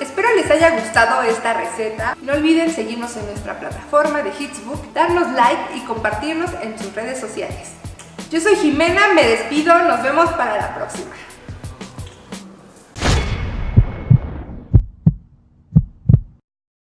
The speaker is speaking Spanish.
Espero les haya gustado esta receta. No olviden seguirnos en nuestra plataforma de Hitsbook, darnos like y compartirnos en sus redes sociales. Yo soy Jimena, me despido, nos vemos para la próxima.